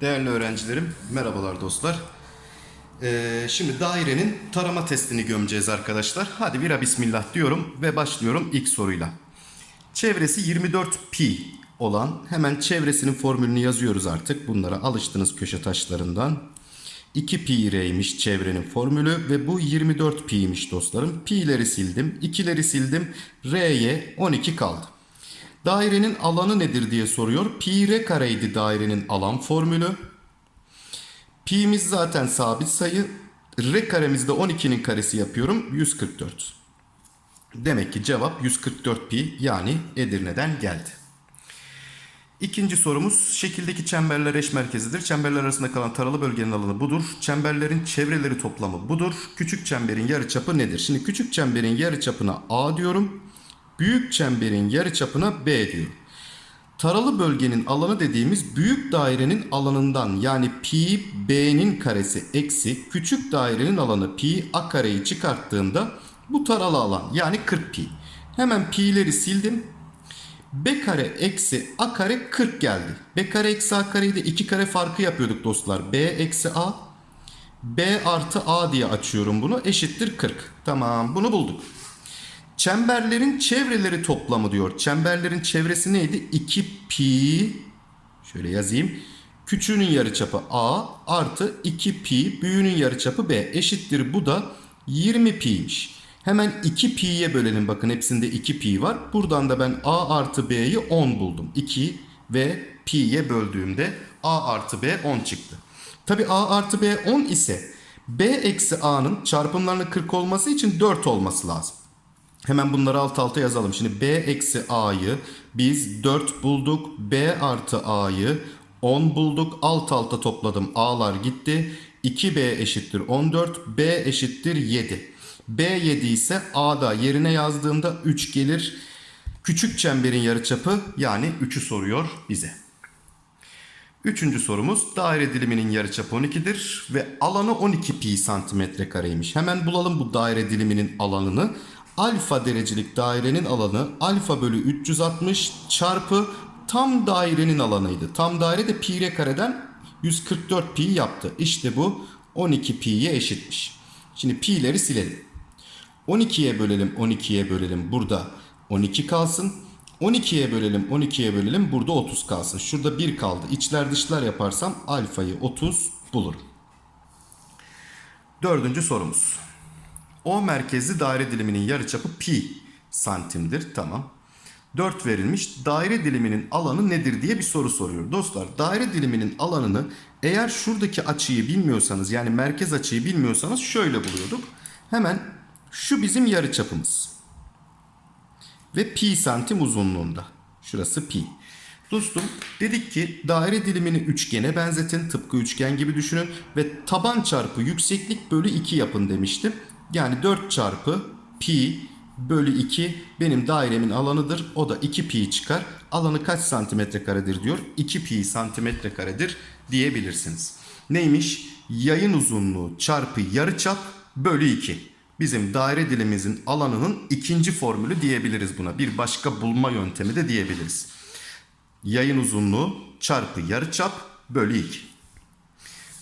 Değerli öğrencilerim, merhabalar dostlar. Ee, şimdi dairenin tarama testini gömeceğiz arkadaşlar. Hadi bira bismillah diyorum ve başlıyorum ilk soruyla. Çevresi 24 pi olan hemen çevresinin formülünü yazıyoruz artık. Bunlara alıştınız köşe taşlarından. 2 pi r'ymiş çevrenin formülü ve bu 24 pi'ymiş dostlarım. Pi'leri sildim, 2'leri sildim. R'ye 12 kaldı. Dairenin alanı nedir diye soruyor. Pi r kareydi dairenin alan formülü. Pi'miz zaten sabit sayı. R karemizde 12'nin karesi yapıyorum. 144. Demek ki cevap 144 pi yani Edirne'den geldi. İkinci sorumuz şekildeki çemberler eş merkezidir. Çemberler arasında kalan taralı bölgenin alanı budur. Çemberlerin çevreleri toplamı budur. Küçük çemberin yarıçapı nedir? Şimdi küçük çemberin yarıçapına A diyorum. Büyük çemberin yarıçapına B diyorum. Taralı bölgenin alanı dediğimiz büyük dairenin alanından yani pi b'nin karesi eksi küçük dairenin alanı pi a kareyi çıkarttığımda bu taralı alan yani 40 pi. Hemen pi'leri sildim. B kare eksi A kare 40 geldi. B kare eksi A kareyi de 2 kare farkı yapıyorduk dostlar. B eksi A. B artı A diye açıyorum bunu. Eşittir 40. Tamam bunu bulduk. Çemberlerin çevreleri toplamı diyor. Çemberlerin çevresi neydi? 2 pi. Şöyle yazayım. Küçüğünün yarıçapı A artı 2 pi. Büyüğünün yarıçapı B. Eşittir bu da 20 pi'ymiş. Hemen 2 pi'ye bölelim. Bakın hepsinde 2 pi var. Buradan da ben A artı B'yi 10 buldum. 2 ve pi'ye böldüğümde A artı B 10 çıktı. Tabi A artı B 10 ise B eksi A'nın çarpımlarının 40 olması için 4 olması lazım. Hemen bunları alt alta yazalım. Şimdi B eksi A'yı biz 4 bulduk. B artı A'yı 10 bulduk. Alt alta topladım. A'lar gitti. 2B eşittir 14. B eşittir 7. B 7 ise A'da yerine yazdığımda 3 gelir. Küçük çemberin yarıçapı yani 3'ü soruyor bize. Üçüncü sorumuz daire diliminin yarıçapı 12'dir ve alanı 12 pi santimetre kareymiş. Hemen bulalım bu daire diliminin alanını. Alfa derecelik dairenin alanı alfa bölü 360 çarpı tam dairenin alanıydı. Tam daire de pi r kareden 144 pi yaptı. İşte bu 12 pi'ye eşitmiş. Şimdi pi'leri silelim. 12'ye bölelim 12'ye bölelim burada 12 kalsın. 12'ye bölelim 12'ye bölelim burada 30 kalsın. Şurada 1 kaldı. İçler dışlar yaparsam alfayı 30 bulurum. Dördüncü sorumuz. O merkezli daire diliminin yarıçapı pi santimdir. Tamam. 4 verilmiş. Daire diliminin alanı nedir diye bir soru soruyor. Dostlar daire diliminin alanını eğer şuradaki açıyı bilmiyorsanız yani merkez açıyı bilmiyorsanız şöyle buluyorduk. Hemen şu bizim yarıçapımız. Ve pi santim uzunluğunda. Şurası pi. Dostum dedik ki daire dilimini üçgene benzetin. Tıpkı üçgen gibi düşünün. Ve taban çarpı yükseklik bölü 2 yapın demiştim. Yani 4 çarpı pi bölü 2 benim dairemin alanıdır. O da 2 pi çıkar. Alanı kaç santimetre karedir diyor. 2 pi santimetre karedir diyebilirsiniz. Neymiş? Yayın uzunluğu çarpı yarıçap bölü 2. Bizim daire dilimimizin alanının ikinci formülü diyebiliriz buna. Bir başka bulma yöntemi de diyebiliriz. Yayın uzunluğu çarpı yarıçap bölü 2.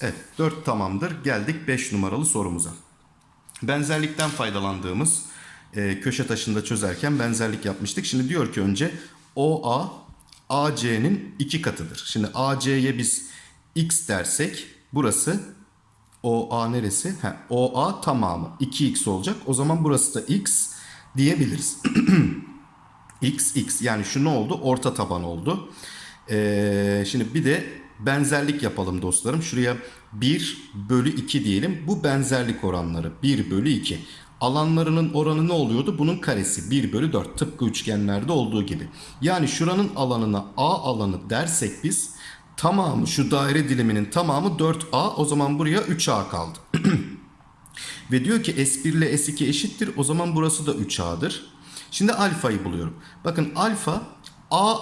Evet 4 tamamdır. Geldik 5 numaralı sorumuza. Benzerlikten faydalandığımız e, köşe taşında çözerken benzerlik yapmıştık. Şimdi diyor ki önce OA AC'nin iki katıdır. Şimdi AC'ye biz x dersek burası OA neresi? He, OA tamamı 2x olacak. O zaman burası da x diyebiliriz. x x yani şu ne oldu? Orta taban oldu. Ee, şimdi bir de benzerlik yapalım dostlarım. Şuraya 1 bölü 2 diyelim. Bu benzerlik oranları 1 bölü 2. Alanlarının oranı ne oluyordu? Bunun karesi 1 bölü 4 tıpkı üçgenlerde olduğu gibi. Yani şuranın alanına A alanı dersek biz tamamı şu daire diliminin tamamı 4A o zaman buraya 3A kaldı. Ve diyor ki S1 ile S2 eşittir o zaman burası da 3A'dır. Şimdi alfayı buluyorum. Bakın alfa A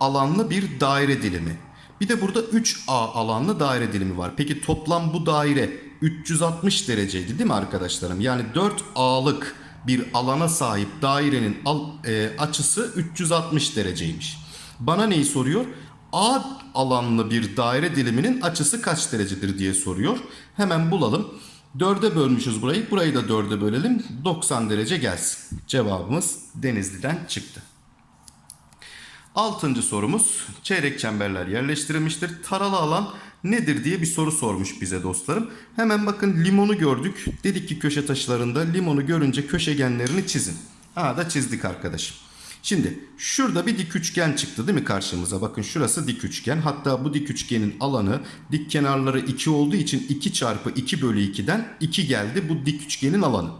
alanlı bir daire dilimi. Bir de burada 3A alanlı daire dilimi var. Peki toplam bu daire 360 dereceydi değil mi arkadaşlarım? Yani 4A'lık bir alana sahip dairenin e, açısı 360 dereceymiş. Bana neyi soruyor? A alanlı bir daire diliminin açısı kaç derecedir diye soruyor. Hemen bulalım. 4'e bölmüşüz burayı. Burayı da 4'e bölelim. 90 derece gelsin. Cevabımız Denizli'den çıktı. Altıncı sorumuz çeyrek çemberler yerleştirilmiştir. Taralı alan nedir diye bir soru sormuş bize dostlarım. Hemen bakın limonu gördük. Dedik ki köşe taşlarında limonu görünce köşegenlerini çizin. Ha da çizdik arkadaşım. Şimdi şurada bir dik üçgen çıktı değil mi karşımıza? Bakın şurası dik üçgen. Hatta bu dik üçgenin alanı dik kenarları 2 olduğu için 2 çarpı 2 bölü 2'den 2 geldi bu dik üçgenin alanı.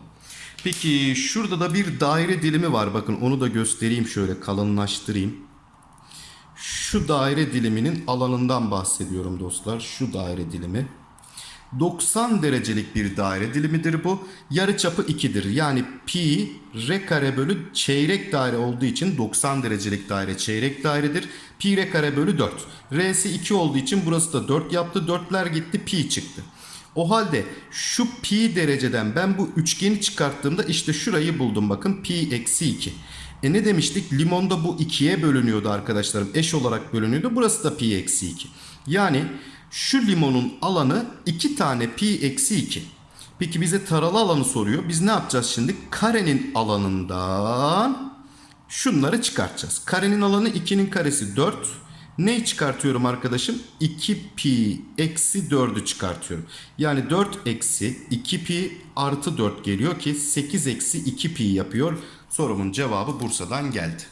Peki şurada da bir daire dilimi var. Bakın onu da göstereyim şöyle kalınlaştırayım. Şu daire diliminin alanından bahsediyorum dostlar. Şu daire dilimi. 90 derecelik bir daire dilimidir bu. Yarıçapı 2'dir. Yani pi r kare bölü çeyrek daire olduğu için 90 derecelik daire çeyrek dairedir. Pi r kare bölü 4. R'si 2 olduğu için burası da 4 yaptı. 4'ler gitti pi çıktı. O halde şu pi dereceden ben bu üçgeni çıkarttığımda işte şurayı buldum bakın pi eksi 2. E ne demiştik? Limonda bu ikiye bölünüyordu arkadaşlarım. Eş olarak bölünüyordu. Burası da pi eksi 2. Yani şu limonun alanı 2 tane pi eksi 2. Peki bize taralı alanı soruyor. Biz ne yapacağız şimdi? Karenin alanından şunları çıkartacağız. Karenin alanı 2'nin karesi 4. Neyi çıkartıyorum arkadaşım? 2 pi eksi 4'ü çıkartıyorum. Yani 4 eksi 2 pi artı 4 geliyor ki 8 eksi 2 pi yapıyor. Sorumun cevabı Bursa'dan geldi.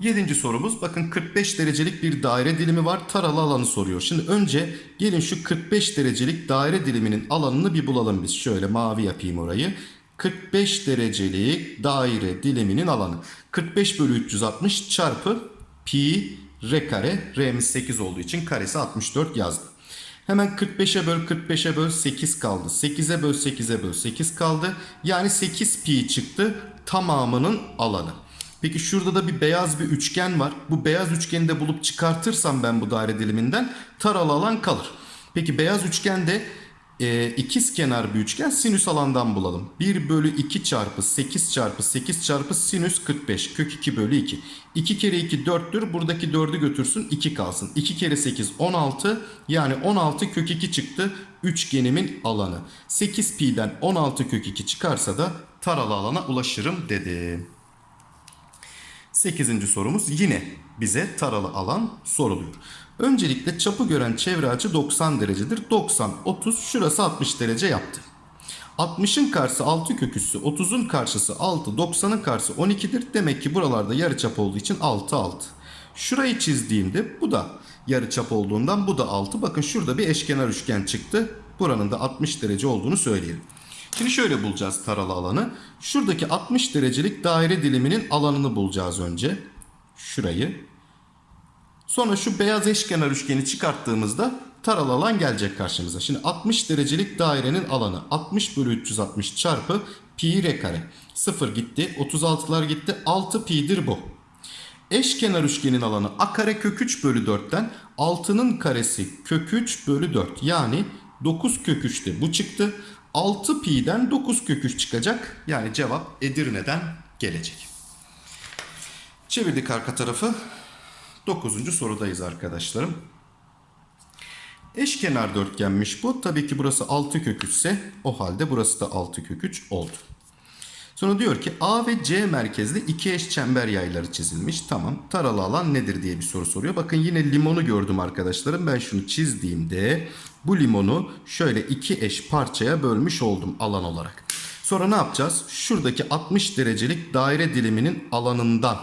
Yedinci sorumuz bakın 45 derecelik bir daire dilimi var taralı alanı soruyor. Şimdi önce gelin şu 45 derecelik daire diliminin alanını bir bulalım biz. Şöyle mavi yapayım orayı. 45 derecelik daire diliminin alanı. 45 bölü 360 çarpı pi r kare. R'miz 8 olduğu için karesi 64 yazdım. Hemen 45'e böl 45'e böl 8 kaldı. 8'e böl 8'e böl 8 kaldı. Yani 8 pi çıktı tamamının alanı. Peki şurada da bir beyaz bir üçgen var. Bu beyaz üçgeni de bulup çıkartırsam ben bu daire diliminden taralı alan kalır. Peki beyaz üçgende e, ikiz kenar bir üçgen sinüs alandan bulalım. 1 bölü 2 çarpı 8 çarpı 8 çarpı sinüs 45 kök 2 bölü 2. 2 kere 2 4'tür buradaki 4'ü götürsün 2 kalsın. 2 kere 8 16 yani 16 kök 2 çıktı üçgenimin alanı. 8 pi'den 16 kök 2 çıkarsa da taralı alana ulaşırım dedi. 8. sorumuz yine bize taralı alan soruluyor. Öncelikle çapı gören çevre açı 90 derecedir. 90, 30 şurası 60 derece yaptı. 60'ın karşısı 6 kök üssü, 30'un karşısı 6, 90'ın karşısı 12'dir. Demek ki buralarda yarıçap olduğu için 6, 6. Şurayı çizdiğimde bu da yarıçap olduğundan bu da 6. Bakın şurada bir eşkenar üçgen çıktı. Buranın da 60 derece olduğunu söyleyelim. Şimdi şöyle bulacağız taralı alanı. Şuradaki 60 derecelik daire diliminin alanını bulacağız önce. Şurayı. Sonra şu beyaz eşkenar üçgeni çıkarttığımızda taralı alan gelecek karşımıza. Şimdi 60 derecelik dairenin alanı 60 bölü 360 çarpı pi r kare. 0 gitti 36'lar gitti 6 pi'dir bu. Eşkenar üçgenin alanı a kare kök 3 bölü 4'ten 6'nın karesi kök 3 bölü 4 yani 9 kök 3'te bu çıktı. 6 pi'den 9 kök 3 çıkacak. Yani cevap Edirne'den gelecek. Çevirdik arka tarafı. 9. sorudayız arkadaşlarım. Eşkenar dörtgenmiş bu. Tabii ki burası 6 kök 3 ise o halde burası da 6 kök 3 oldu. Sonra diyor ki A ve C merkezli iki eş çember yayları çizilmiş. Tamam. Taralı alan nedir diye bir soru soruyor. Bakın yine limonu gördüm arkadaşlarım. Ben şunu çizdiğimde bu limonu şöyle iki eş parçaya bölmüş oldum alan olarak. Sonra ne yapacağız? Şuradaki 60 derecelik daire diliminin alanından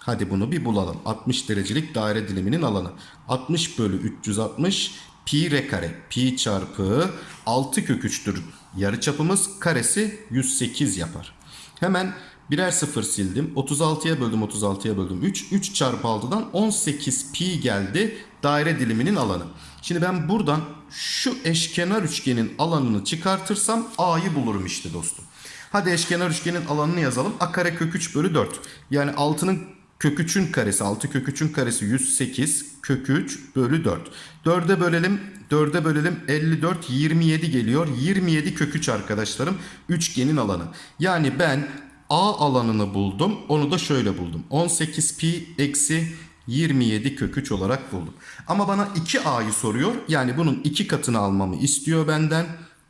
Hadi bunu bir bulalım. 60 derecelik daire diliminin alanı. 60 bölü 360 pi r kare. Pi çarpı 6 kök 3'tür. Yarıçapımız karesi 108 yapar. Hemen birer sıfır sildim. 36'ya böldüm 36'ya böldüm 3. 3 çarpı 6'dan 18 pi geldi daire diliminin alanı. Şimdi ben buradan şu eşkenar üçgenin alanını çıkartırsam A'yı bulurum işte dostum. Hadi eşkenar üçgenin alanını yazalım. A kare kök 3 bölü 4. Yani 6'nın Kök 3'ün karesi 6 kök 3'ün karesi 108 kök 3 bölü 4. 4'e bölelim 4'e bölelim 54 27 geliyor. 27 kök 3 arkadaşlarım üçgenin alanı. Yani ben A alanını buldum. Onu da şöyle buldum. 18 pi eksi 27 kök 3 olarak buldum. Ama bana 2A'yı soruyor. Yani bunun 2 katını almamı istiyor benden.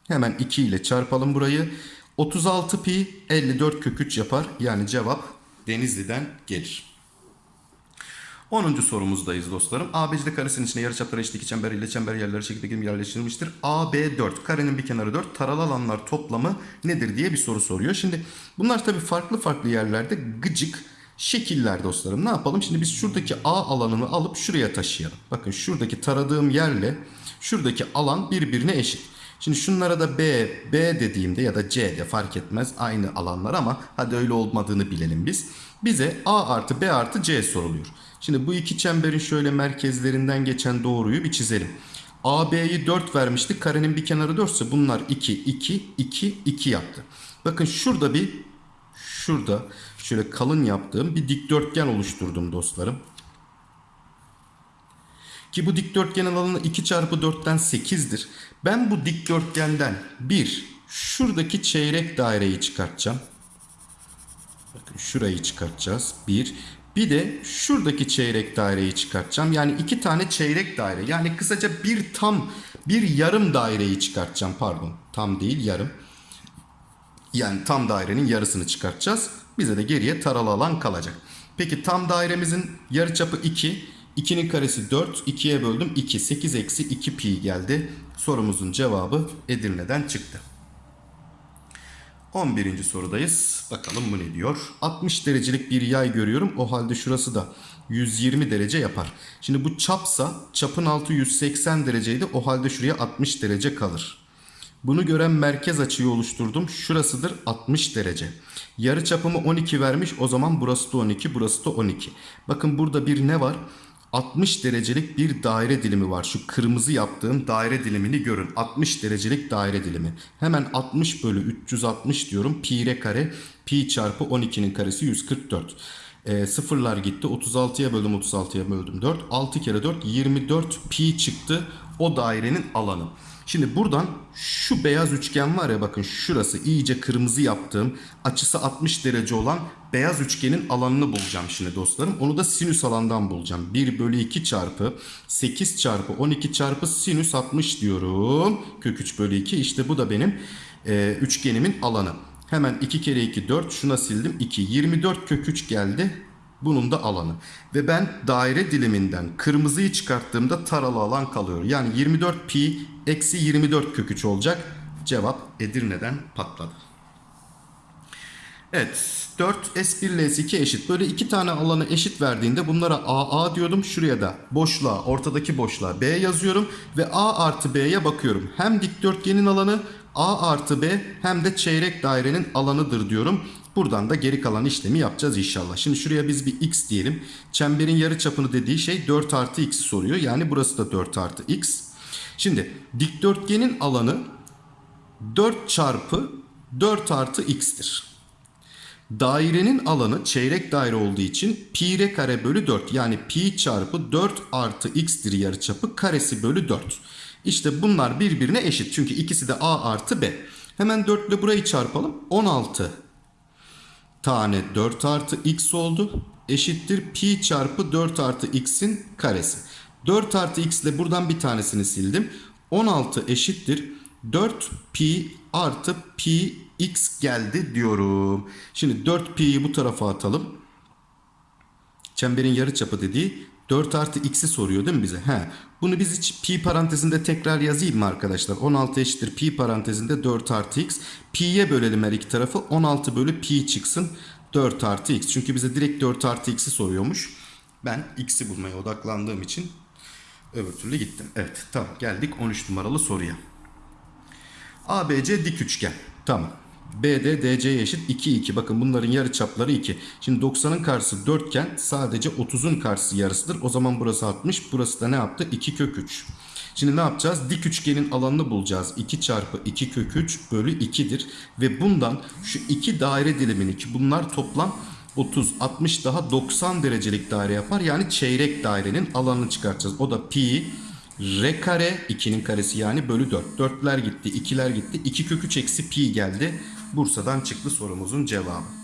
Hemen 2 ile çarpalım burayı. 36 pi 54 kök 3 yapar. Yani cevap Denizli'den gelir. 10. sorumuzdayız dostlarım. ABCD karesinin içine yarıçapları eşit iki çember ile çember yerleri şekilde yerleştirilmiştir. AB 4, karenin bir kenarı 4, taralı alanlar toplamı nedir diye bir soru soruyor. Şimdi bunlar tabii farklı farklı yerlerde gıcık şekiller dostlarım. Ne yapalım? Şimdi biz şuradaki A alanını alıp şuraya taşıyalım. Bakın şuradaki taradığım yerle şuradaki alan birbirine eşit. Şimdi şunlara da B, B dediğimde ya da C de fark etmez aynı alanlar ama hadi öyle olmadığını bilelim biz. Bize A artı B artı C soruluyor. Şimdi bu iki çemberin şöyle merkezlerinden geçen doğruyu bir çizelim. AB'yi 4 vermiştik. Karenin bir kenarı 4 ise bunlar 2, 2, 2, 2 yaptı. Bakın şurada bir şurada şöyle kalın yaptığım bir dikdörtgen oluşturdum dostlarım. Ki bu dikdörtgenin alanı 2 çarpı 4'ten 8'dir. Ben bu dikdörtgenden bir şuradaki çeyrek daireyi çıkartacağım. Bakın şurayı çıkartacağız. Bir. Bir de şuradaki çeyrek daireyi çıkartacağım. Yani iki tane çeyrek daire. Yani kısaca bir tam bir yarım daireyi çıkartacağım. Pardon. Tam değil yarım. Yani tam dairenin yarısını çıkartacağız. Bize de geriye taralı alan kalacak. Peki tam dairemizin yarıçapı 2. 2'nin karesi 4. 2'ye böldüm 2. 8 eksi 2 pi geldi. Sorumuzun cevabı Edirne'den çıktı. 11. sorudayız. Bakalım bu ne diyor? 60 derecelik bir yay görüyorum. O halde şurası da 120 derece yapar. Şimdi bu çapsa çapın altı 180 dereceydi. O halde şuraya 60 derece kalır. Bunu gören merkez açıyı oluşturdum. Şurasıdır 60 derece. Yarı çapımı 12 vermiş. O zaman burası da 12, burası da 12. Bakın burada bir ne var? 60 derecelik bir daire dilimi var. Şu kırmızı yaptığım daire dilimini görün. 60 derecelik daire dilimi. Hemen 60 bölü 360 diyorum. Pi r kare. Pi çarpı 12'nin karesi 144. E, sıfırlar gitti. 36'ya böldüm 36'ya böldüm 4. 6 kere 4 24 pi çıktı. O dairenin alanı. Şimdi buradan şu beyaz üçgen var ya bakın şurası iyice kırmızı yaptığım açısı 60 derece olan beyaz üçgenin alanını bulacağım şimdi dostlarım. Onu da sinüs alandan bulacağım. 1 bölü 2 çarpı 8 çarpı 12 çarpı sinüs 60 diyorum. Kök 3 bölü 2 işte bu da benim e, üçgenimin alanı. Hemen 2 kere 2 4 şuna sildim 2 24 kök 3 geldi. Bunun da alanı. Ve ben daire diliminden kırmızıyı çıkarttığımda taralı alan kalıyor. Yani 24 pi eksi 24 kök 3 olacak. Cevap Edirne'den patladı. Evet 4 S1 ile S2 eşit. Böyle iki tane alanı eşit verdiğinde bunlara AA diyordum. Şuraya da boşluğa ortadaki boşluğa B yazıyorum. Ve A artı B'ye bakıyorum. Hem dikdörtgenin alanı A artı B hem de çeyrek dairenin alanıdır diyorum. Buradan da geri kalan işlemi yapacağız inşallah. Şimdi şuraya biz bir x diyelim. Çemberin yarı çapını dediği şey 4 artı x soruyor. Yani burası da 4 artı x. Şimdi dikdörtgenin alanı 4 çarpı 4 artı x'tir. Dairenin alanı çeyrek daire olduğu için pi r kare bölü 4 yani pi çarpı 4 artı x'tir yarıçapı karesi bölü 4. İşte bunlar birbirine eşit çünkü ikisi de a artı b. Hemen 4 ile burayı çarpalım 16 tane 4 artı x oldu. Eşittir pi çarpı 4 artı x'in karesi. 4 artı x ile buradan bir tanesini sildim. 16 eşittir 4 pi artı pi x geldi diyorum. Şimdi 4 pi'yi bu tarafa atalım. Çemberin yarıçapı dediği 4 artı x'i soruyor değil mi bize? He. Bunu biz hiç pi parantezinde tekrar yazayım mı arkadaşlar? 16 eşittir pi parantezinde 4 artı x. Pi'ye bölelim her iki tarafı. 16 bölü pi çıksın. 4 artı x. Çünkü bize direkt 4 artı x'i soruyormuş. Ben x'i bulmaya odaklandığım için öbür türlü gittim. Evet tamam geldik 13 numaralı soruya. ABC dik üçgen. Tamam. BD DC'ye eşit 2 2. Bakın bunların yarı çapları 2. Şimdi 90'ın karşısı 4 iken sadece 30'un karşısı yarısıdır. O zaman burası 60. Burası da ne yaptı? 2 kök 3. Şimdi ne yapacağız? Dik üçgenin alanını bulacağız. 2 çarpı 2 kök 3 bölü 2'dir. Ve bundan şu iki daire dilimini ki bunlar toplam 30, 60 daha 90 derecelik daire yapar. Yani çeyrek dairenin alanını çıkartacağız. O da pi r kare 2'nin karesi yani bölü 4. 4'ler gitti, 2'ler gitti. 2 kök 3 eksi pi geldi. Bursa'dan çıktı sorumuzun cevabı.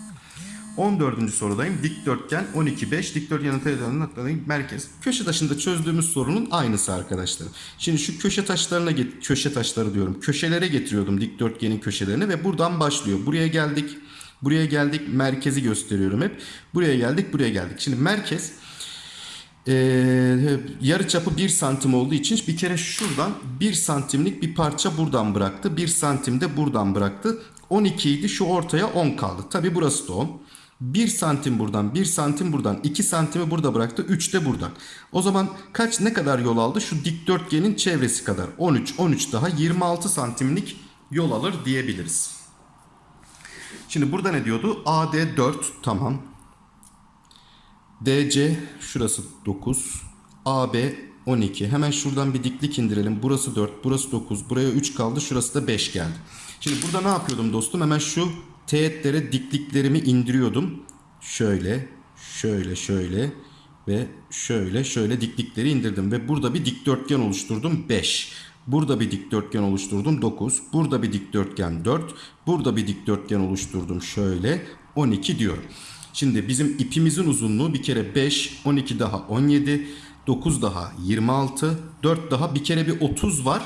14. sorudayım. Dikdörtgen 12 5 dikdörtgenin teğetlerinin noktalarının merkez. Köşe taşında çözdüğümüz sorunun aynısı arkadaşlar. Şimdi şu köşe taşlarına köşe taşları diyorum. Köşelere getiriyordum dikdörtgenin köşelerini ve buradan başlıyor. Buraya geldik. Buraya geldik. Merkezi gösteriyorum hep. Buraya geldik, buraya geldik. Şimdi merkez ee, yarı çapı 1 santim olduğu için bir kere şuradan 1 santimlik bir parça buradan bıraktı. 1 santim de buradan bıraktı. 12 idi şu ortaya 10 kaldı. Tabi burası da 10. 1 santim buradan 1 santim buradan 2 santimi burada bıraktı 3 de buradan. O zaman kaç ne kadar yol aldı? Şu dikdörtgenin çevresi kadar 13 13 daha 26 santimlik yol alır diyebiliriz. Şimdi burada ne diyordu? AD 4 tamam. DC şurası 9. AB 12. Hemen şuradan bir diklik indirelim. Burası 4, burası 9. Buraya 3 kaldı. Şurası da 5 geldi. Şimdi burada ne yapıyordum dostum? Hemen şu teğetlere dikliklerimi indiriyordum. Şöyle, şöyle, şöyle ve şöyle, şöyle diklikleri indirdim. Ve burada bir dikdörtgen oluşturdum. 5. Burada bir dikdörtgen oluşturdum 9. Burada bir dikdörtgen 4. Burada bir dikdörtgen oluşturdum şöyle 12 diyorum. Şimdi bizim ipimizin uzunluğu bir kere 5, 12 daha 17, 9 daha 26, 4 daha bir kere bir 30 var.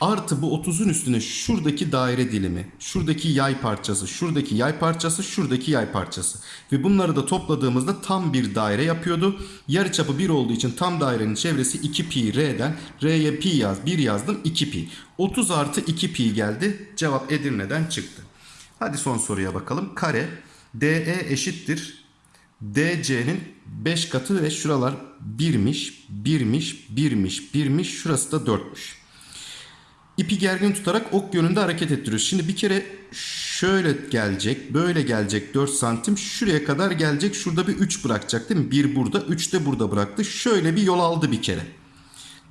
Artı bu 30'un üstüne şuradaki daire dilimi, şuradaki yay parçası, şuradaki yay parçası, şuradaki yay parçası. Ve bunları da topladığımızda tam bir daire yapıyordu. Yarıçapı 1 olduğu için tam dairenin çevresi 2 pi r'den. R'ye pi yaz, 1 yazdım 2 pi. 30 artı 2 pi geldi. Cevap Edirne'den çıktı. Hadi son soruya bakalım. Kare DE eşittir. DC'nin 5 katı ve şuralar 1'miş, 1'miş, 1'miş, 1'miş. Şurası da 4'müş. İpi gergin tutarak ok yönünde hareket ettiriyoruz. Şimdi bir kere şöyle gelecek, böyle gelecek 4 santim. Şuraya kadar gelecek. Şurada bir 3 bırakacak değil mi? 1 burada, 3 de burada bıraktı. Şöyle bir yol aldı bir kere.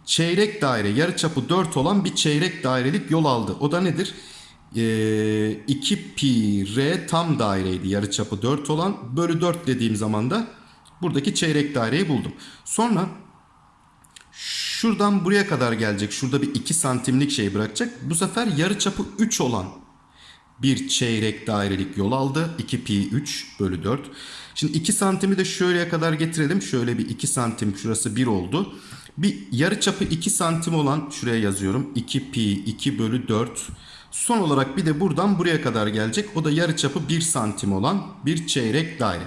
Çeyrek daire, yarıçapı 4 olan bir çeyrek dairelik yol aldı. O da nedir? Ee, 2 pi r tam daireydi yarıçapı 4 olan. Bölü 4 dediğim zaman da buradaki çeyrek daireyi buldum. Sonra Şuradan buraya kadar gelecek. Şurada bir 2 santimlik şey bırakacak. Bu sefer yarı çapı 3 olan bir çeyrek dairelik yol aldı. 2 pi 3 bölü 4. Şimdi 2 santimi de şuraya kadar getirelim. Şöyle bir 2 santim şurası 1 oldu. Bir yarı çapı 2 santim olan şuraya yazıyorum. 2 pi 2 bölü 4. Son olarak bir de buradan buraya kadar gelecek. O da yarı çapı 1 santim olan bir çeyrek daire.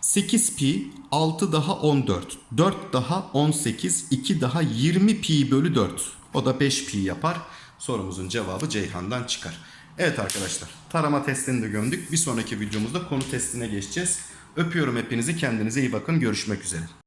8 pi 6 daha 14 4 daha 18 2 daha 20 pi bölü 4 o da 5 pi yapar. Sorumuzun cevabı Ceyhan'dan çıkar. Evet arkadaşlar tarama testini de gömdük. Bir sonraki videomuzda konu testine geçeceğiz. Öpüyorum hepinizi. Kendinize iyi bakın. Görüşmek üzere